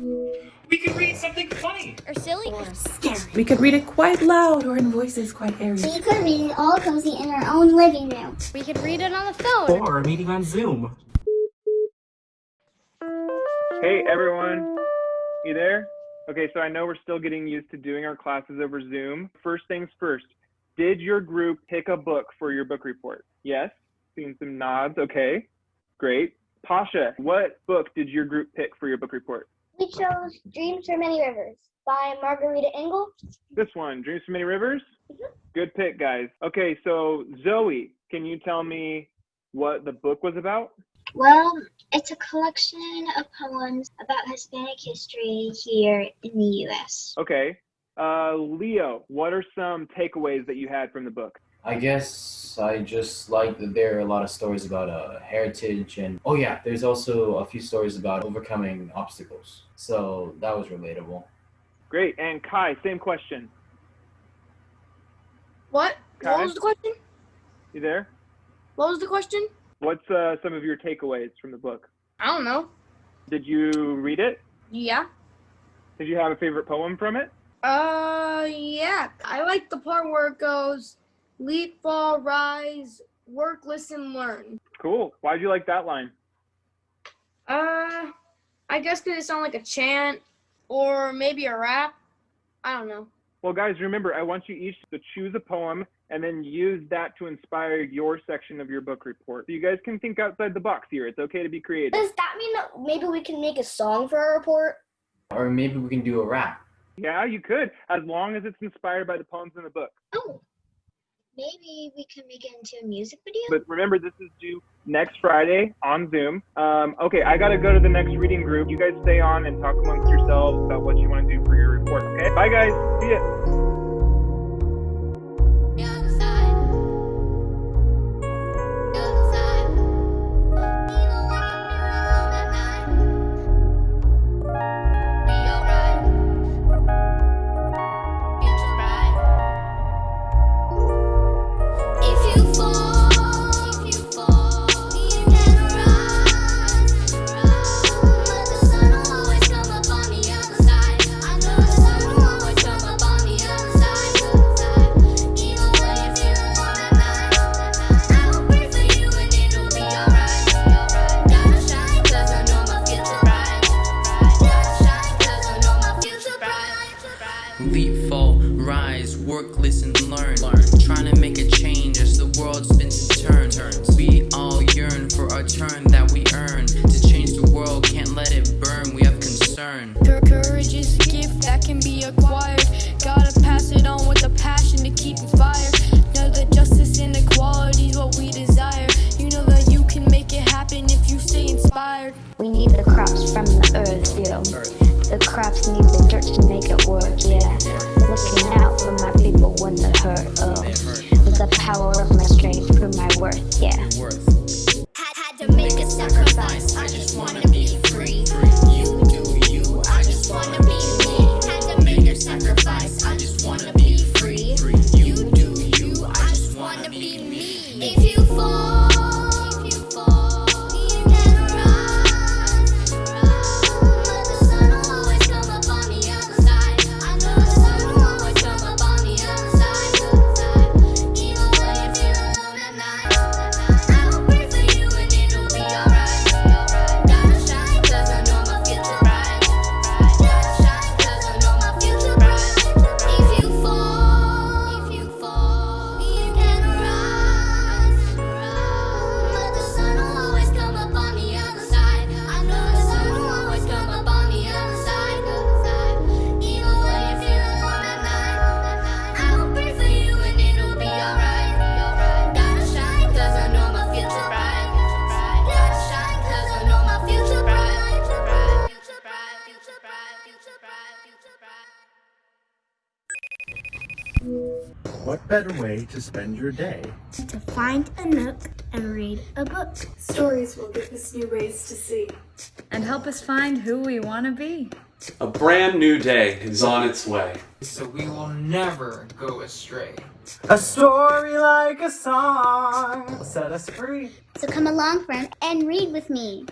We could read something funny. Or silly. Or scary. We could read it quite loud or in voices quite airy. We could read it all cozy in our own living room. We could read it on the phone. Or a meeting on Zoom. Hey everyone, you there? Okay, so I know we're still getting used to doing our classes over Zoom. First things first, did your group pick a book for your book report? Yes, seeing some nods. Okay, great. Pasha, what book did your group pick for your book report? We chose Dreams for Many Rivers by Margarita Engle. This one, Dreams from Many Rivers? Mhm. Good pick, guys. Okay, so Zoe, can you tell me what the book was about? Well, it's a collection of poems about Hispanic history here in the U.S. Okay. Uh, Leo, what are some takeaways that you had from the book? I guess I just like that there are a lot of stories about uh, heritage and oh yeah, there's also a few stories about overcoming obstacles. So that was relatable. Great. And Kai, same question. What? Kai? What was the question? You there? What was the question? What's uh, some of your takeaways from the book? I don't know. Did you read it? Yeah. Did you have a favorite poem from it? Uh, yeah. I like the part where it goes, leap, fall, rise, work, listen, learn. Cool. Why'd you like that line? Uh, I guess because it sounded like a chant or maybe a rap. I don't know. Well, guys, remember, I want you each to choose a poem and then use that to inspire your section of your book report. So you guys can think outside the box here. It's okay to be creative. Does that mean that maybe we can make a song for our report? Or maybe we can do a rap. Yeah, you could, as long as it's inspired by the poems in the book. Oh, maybe we can make it into a music video? But remember, this is due next Friday on Zoom. Um, okay, I gotta go to the next reading group. You guys stay on and talk amongst yourselves about what you want to do for your report. Okay, bye guys. See ya. Work, listen, learn. learn. Trying to make a change as the world spins and turns. We all yearn for a turn that we earn. To change the world, can't let it burn. We have concern. Courage is a gift that can be acquired. Gotta pass it on with a passion to keep inspired. Know that justice and equality is what we desire. You know that you can make it happen if you stay inspired. We need the crops from the earth, yeah. The crops need the dirt to make it work, yeah. Looking out for my people when they're hurt, oh. With the power of my strength, prove my worth, yeah. Had, had to make a sacrifice. What better way to spend your day? To find a nook and read a book. Stories will give us new ways to see. and help us find who we want to be. A brand new day is on its way. So we will never go astray. A story like a song will set us free. So come along, friend, and read with me.